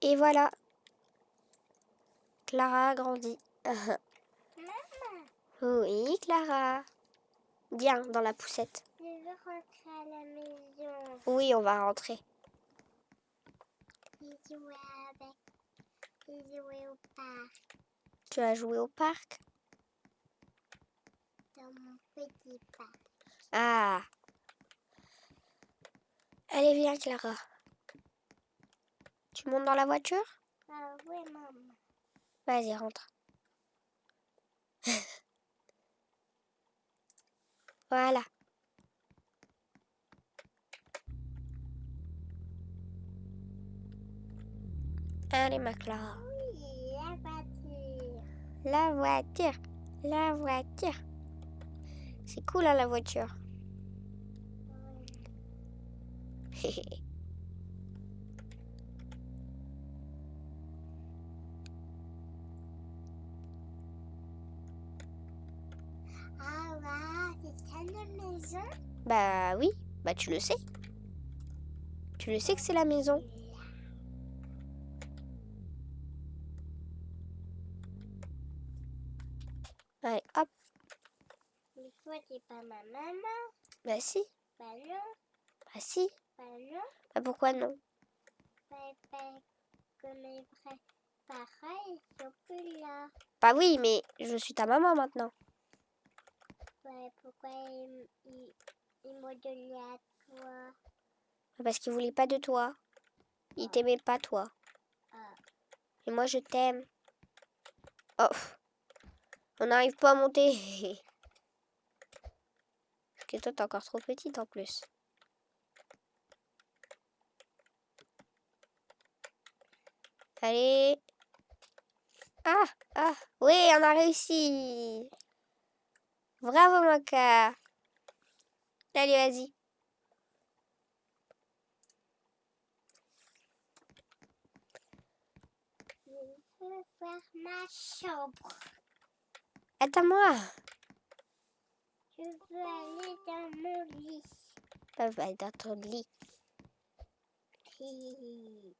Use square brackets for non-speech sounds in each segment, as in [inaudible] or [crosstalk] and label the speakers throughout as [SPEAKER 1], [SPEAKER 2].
[SPEAKER 1] Et voilà. Clara a grandi.
[SPEAKER 2] Maman, [laughs]
[SPEAKER 1] oui, Clara. Viens dans la poussette.
[SPEAKER 2] je veux rentrer à la maison.
[SPEAKER 1] Oui, on va rentrer.
[SPEAKER 2] Et jouer avec. Et jouer au parc.
[SPEAKER 1] Tu vas jouer au parc?
[SPEAKER 2] Dans mon petit parc.
[SPEAKER 1] Ah. Allez, viens, Clara. Tu montes dans la voiture?
[SPEAKER 2] Ah oui, maman.
[SPEAKER 1] Vas-y, rentre. [laughs] voilà. Allez, ma Clara.
[SPEAKER 2] Oui, la voiture.
[SPEAKER 1] La voiture. La voiture. C'est cool, hein, la voiture. [laughs]
[SPEAKER 2] maison?
[SPEAKER 1] Bah oui, bah tu le sais. Tu le sais que c'est la maison. Allez, hop.
[SPEAKER 2] Mais toi, t'es pas ma maman?
[SPEAKER 1] Bah si,
[SPEAKER 2] Bah non,
[SPEAKER 1] bah si.
[SPEAKER 2] bah non.
[SPEAKER 1] Bah pourquoi non?
[SPEAKER 2] Bah, bah, comme les vrais parents, ils sont plus là.
[SPEAKER 1] Bah oui, mais je suis ta maman maintenant.
[SPEAKER 2] Ouais, pourquoi ils, ils m'ont donné à toi?
[SPEAKER 1] Parce qu'il voulait pas de toi. Il t'aimait pas toi.
[SPEAKER 2] Ah.
[SPEAKER 1] Et moi je t'aime. Oh. On n'arrive pas à monter. [laughs] Parce que toi t'es encore trop petite en plus. Allez. Ah, ah, oui, on a réussi. Bravo, Maka. Allez, vas-y.
[SPEAKER 2] Je veux voir ma chambre.
[SPEAKER 1] Attends-moi.
[SPEAKER 2] Je veux aller dans mon lit.
[SPEAKER 1] Bah, va dans ton lit.
[SPEAKER 2] Hi.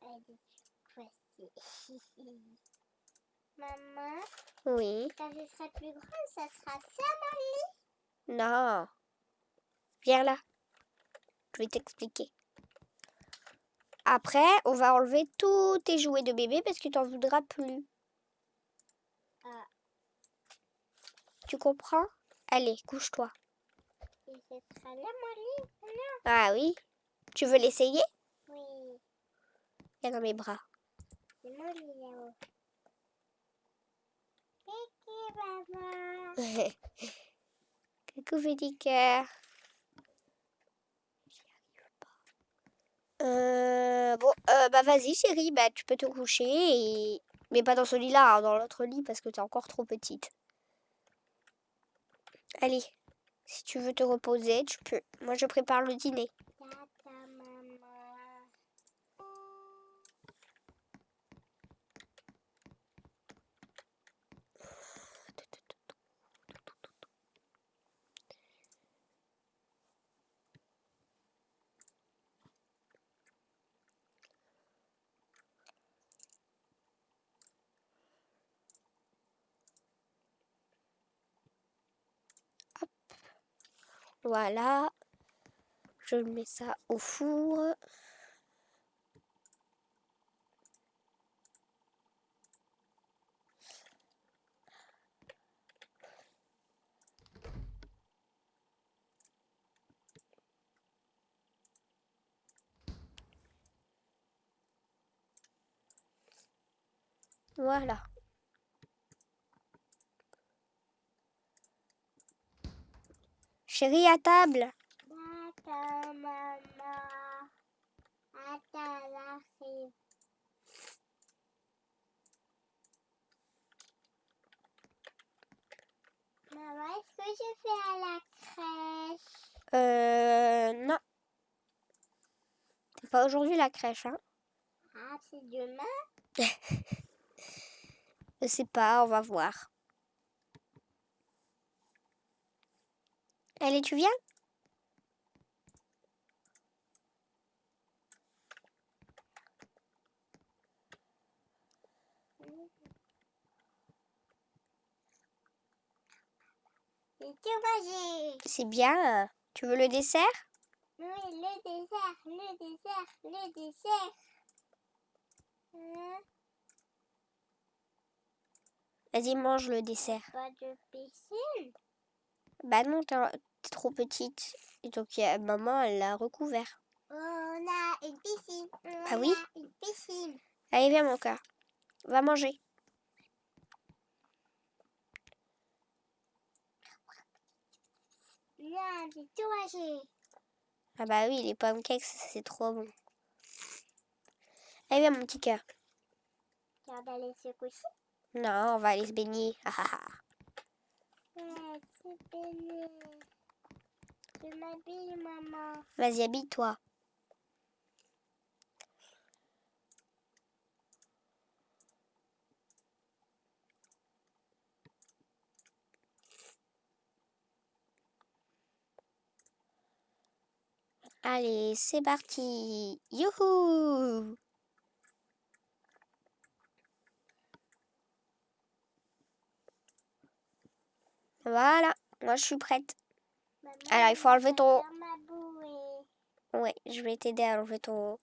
[SPEAKER 2] Allez, voici. [laughs] Maman,
[SPEAKER 1] Oui.
[SPEAKER 2] quand je serai plus grande, ça sera ça mon lit.
[SPEAKER 1] Non. Viens là. Je vais t'expliquer. Après, on va enlever tous tes jouets de bébé parce que tu n'en voudras plus.
[SPEAKER 2] Ah.
[SPEAKER 1] Tu comprends? Allez, couche-toi. Ah oui? Tu veux l'essayer?
[SPEAKER 2] Oui,
[SPEAKER 1] Viens dans mes bras.
[SPEAKER 2] c'est mon lit là-haut. Maman. [laughs]
[SPEAKER 1] Coucou petit cœur. Euh, bon, euh, bah vas-y chérie, bah tu peux te coucher. Mais pas dans ce lit-là, hein, dans l'autre lit parce que t'es encore trop petite. Allez, si tu veux te reposer, tu peux. Moi je prépare le dîner.
[SPEAKER 2] Tata, maman.
[SPEAKER 1] Voilà. Je mets ça au four. Voilà. Chérie, à table.
[SPEAKER 2] Tata, maman. Attends, j'arrive. Maman, est-ce que je vais à la crèche?
[SPEAKER 1] Euh, non. C'est pas aujourd'hui la crèche, hein.
[SPEAKER 2] Ah, c'est demain? [laughs]
[SPEAKER 1] Je sais pas, on va voir. Allez, tu viens? C'est bien. Euh, tu veux le dessert?
[SPEAKER 2] Oui, le dessert, le dessert, le dessert. Hein
[SPEAKER 1] Vas-y, mange le dessert.
[SPEAKER 2] Pas de piscine?
[SPEAKER 1] Bah non, trop petite. Et donc, a- maman, elle l'a recouvert.
[SPEAKER 2] On a une piscine. On
[SPEAKER 1] Ah oui
[SPEAKER 2] a une piscine.
[SPEAKER 1] Allez, viens, mon cœur. Va manger.
[SPEAKER 2] Là, j'ai tout mangé.
[SPEAKER 1] Ah bah oui, les pancakes, c'est trop bon. Allez, viens, mon petit cœur.
[SPEAKER 2] Tu vas aller se coucher
[SPEAKER 1] Non, on va aller se baigner. Ah, ah, ah.
[SPEAKER 2] Ouais, c'est béni. Je m'habille, maman.
[SPEAKER 1] Vas-y, habille-toi. Allez, c'est parti. Youhou Voilà, moi je suis prête. Alors, il faut enlever ton-. Ouais, je vais t'aider à enlever ton...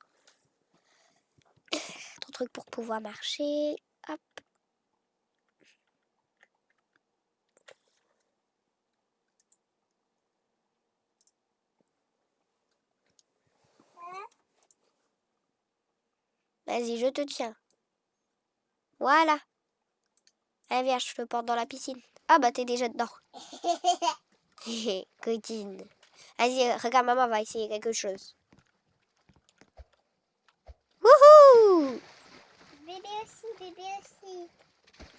[SPEAKER 1] [coughs] ton truc pour pouvoir marcher. Hop. Vas-y, je te tiens. Voilà. Allez, viens, je te porte dans la piscine. Ah bah, t'es déjà dedans. [laughs] [laughs] Coquine. Vas-y, regarde, maman va essayer quelque chose. Wouhou
[SPEAKER 2] Bébé aussi, bébé aussi.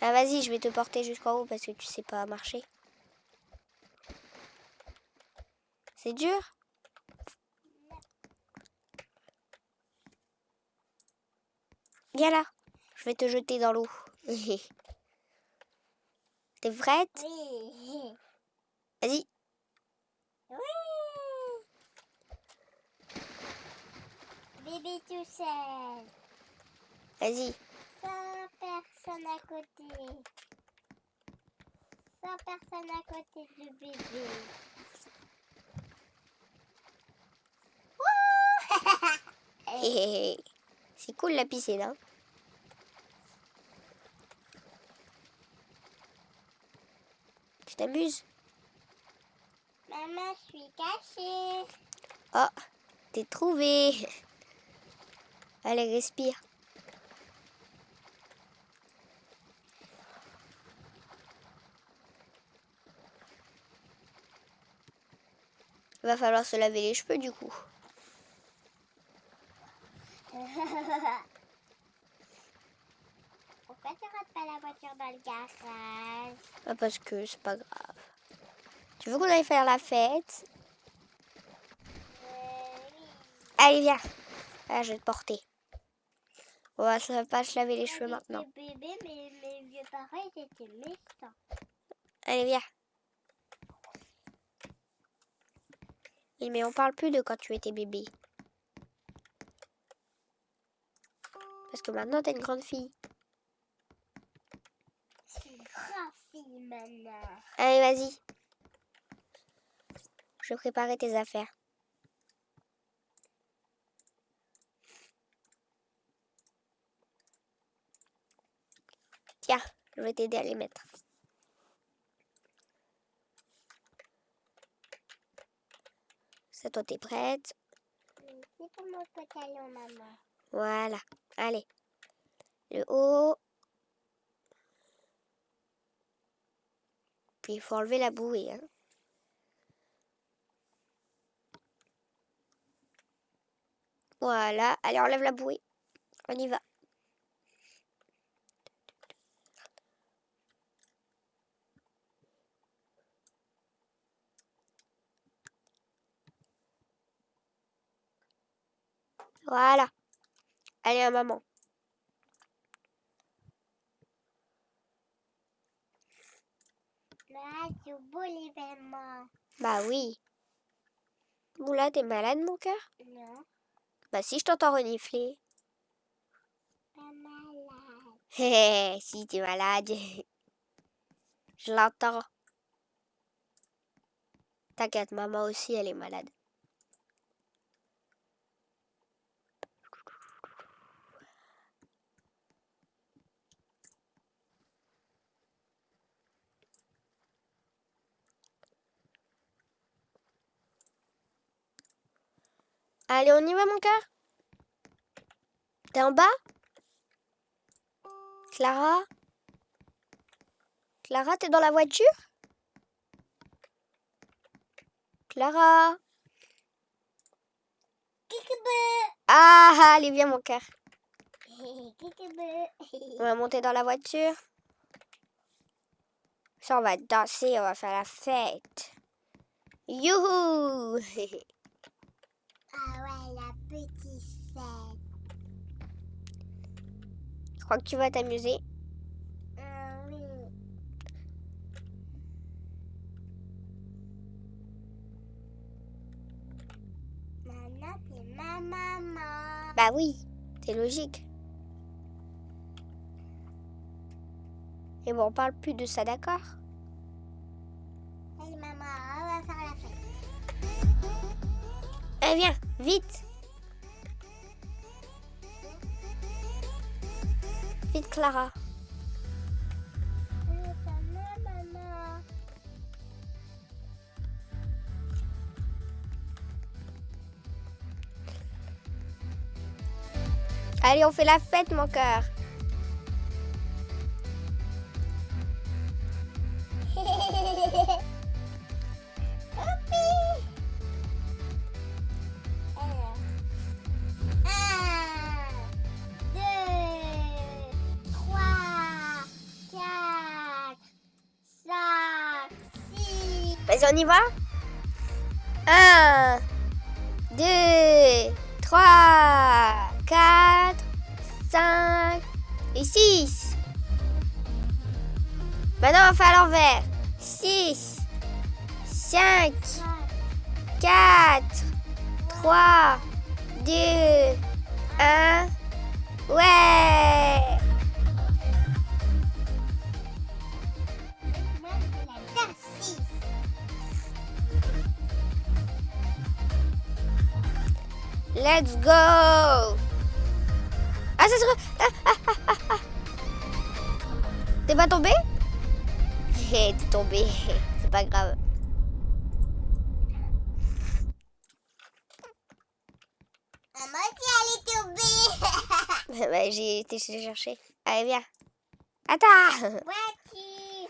[SPEAKER 1] Ah vas-y, je vais te porter jusqu'en haut parce que tu sais pas marcher. C'est dur? Viens là, je vais te jeter dans l'eau. [laughs] T'es prête?
[SPEAKER 2] Oui.
[SPEAKER 1] Vas-y.
[SPEAKER 2] Oui. Bébé tout seul.
[SPEAKER 1] Vas-y.
[SPEAKER 2] Sans personne à côté. Sans personne à côté du bébé.
[SPEAKER 1] C'est cool la piscine, hein Tu t'amuses?
[SPEAKER 2] Maman, je suis cachée.
[SPEAKER 1] Oh, t'es trouvé. Allez, respire. Il va falloir se laver les cheveux du coup. [laughs]
[SPEAKER 2] Pourquoi tu rentres pas la voiture dans le garage?
[SPEAKER 1] Ah, parce que c'est pas grave. Tu veux qu'on aille faire la fête? Allez, viens. Ah, je vais te porter. On va se- pas se laver les cheveux maintenant.
[SPEAKER 2] bébé, mes, mes vieux parents ils étaient méchants.
[SPEAKER 1] Allez, viens. Oui, mais on parle plus de quand tu étais bébé. Parce que maintenant, t'es une grande fille.
[SPEAKER 2] Suis une grande fille maintenant.
[SPEAKER 1] Allez, vas-y. Je vais préparer tes affaires. Tiens, je vais t'aider à les mettre. Ça, toi, t'es prête?
[SPEAKER 2] Maman.
[SPEAKER 1] Voilà. Allez. Le haut. Puis il faut enlever la bouée. Hein. Voilà. Allez, enlève la bouée. On y va. Voilà. Allez, à maman.
[SPEAKER 2] Là, c'est beau l'événement.
[SPEAKER 1] Bah oui. Oula, t'es malade, mon cœur?
[SPEAKER 2] Non,
[SPEAKER 1] Bah si, je t'entends renifler. Hé, [laughs] si t'es malade. [laughs] Je l'entends. T'inquiète, maman aussi, elle est malade. Allez, on y va, mon cœur T'es en bas? Clara? Clara, t'es dans la voiture? Clara? Ah, allez, viens, mon cœur. On va monter dans la voiture. Ça, on va danser, on va faire la fête. Youhou [laughs]
[SPEAKER 2] Ah ouais, la petite fête.
[SPEAKER 1] Je crois que tu vas t'amuser.
[SPEAKER 2] Ah oui. Maman.
[SPEAKER 1] Bah oui, c'est logique. Et bon, on parle plus de ça, d'accord?
[SPEAKER 2] Allez maman, on va faire la fête.
[SPEAKER 1] Eh viens, vite Clara.
[SPEAKER 2] Allez,
[SPEAKER 1] on fait la fête, mon cœur. On y va? 1, 2, 3, 4, 5 et 6. Maintenant, on va faire l'envers. 6, 5, 4, 3, 2, 1. Ouais Let's go Ah, ça se... re- Ah, ah, ah. T'es pas tombé? [laughs] Hé, T'es tombé. [laughs] C'est pas grave.
[SPEAKER 2] Maman, tu allais tomber. [laughs]
[SPEAKER 1] bah, j'ai été chercher. Allez, viens. Attends
[SPEAKER 2] Voiture.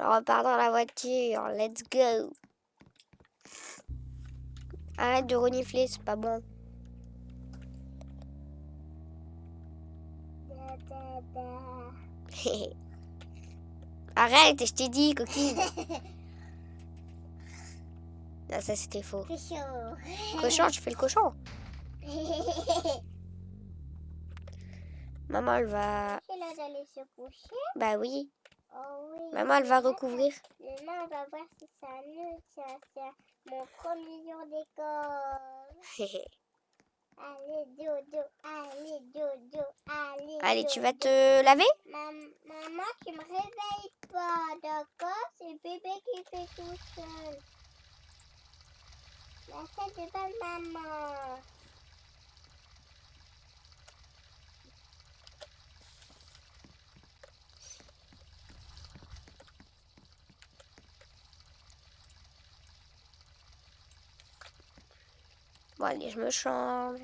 [SPEAKER 1] On repart dans la voiture. Let's go. Arrête de renifler, c'est pas bon. [laughs] Arrête, je t'ai dit, coquine. [laughs] Non, ça c'était faux.
[SPEAKER 2] Chaud. [laughs]
[SPEAKER 1] Cochon, je fais le cochon. Maman, elle va...
[SPEAKER 2] C'est l'heure d'aller se coucher.
[SPEAKER 1] Bah oui.
[SPEAKER 2] Oh oui.
[SPEAKER 1] Maman, elle va recouvrir.
[SPEAKER 2] Demain, on va voir si ça nous. C'est mon premier jour d'école. Allez, dodo, allez, dodo, allez.
[SPEAKER 1] Allez, tu vas te laver?
[SPEAKER 2] Mam- maman, tu me réveilles pas, d'accord? C'est bébé qui fait tout seul. La tête de pas maman.
[SPEAKER 1] Allez, je me change.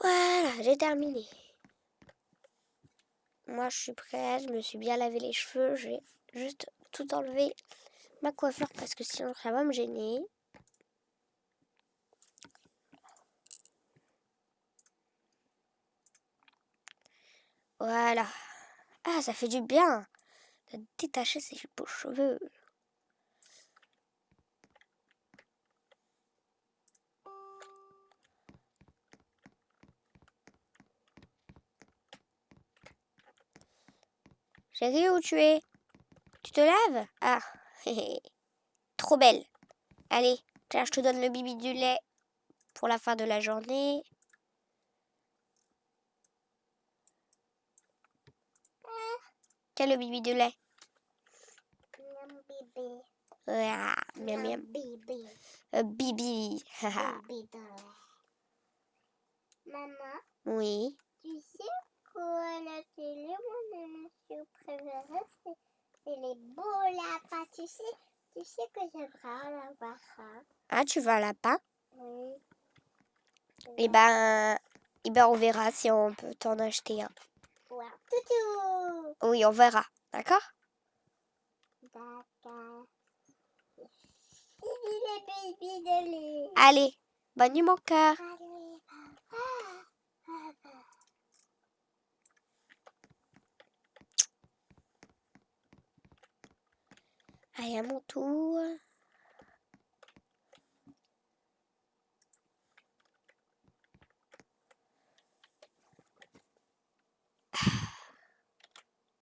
[SPEAKER 1] Voilà, j'ai terminé. Moi, je suis prête, je me suis bien lavé les cheveux. Je vais juste tout enlever ma coiffure parce que sinon ça va me gêner. Voilà. Ah, ça fait du bien de détacher ses beaux cheveux. Chérie, où tu es? Tu te laves? Ah, [laughs] trop belle. Allez, Claire, je te donne le bibi du lait pour la fin de la journée. Le bibi du lait
[SPEAKER 2] Miam.
[SPEAKER 1] Ah, miam.
[SPEAKER 2] bébé.
[SPEAKER 1] Euh, bibi. haha.
[SPEAKER 2] Bébé dans la- Maman,
[SPEAKER 1] oui.
[SPEAKER 2] tu sais qu'à la télé, mon émission préférée, c'est c'est les beaux lapins. Tu sais, tu sais que j'aimerais en avoir un.
[SPEAKER 1] Ah, tu veux un lapin?
[SPEAKER 2] Oui.
[SPEAKER 1] Eh ben, eh ben, on verra si on peut t'en acheter un.
[SPEAKER 2] Wow. Toutou.
[SPEAKER 1] Oui, on verra. D'accord?
[SPEAKER 2] D'accord.
[SPEAKER 1] Allez, bonne nuit mon cœur. Allez, à mon tour.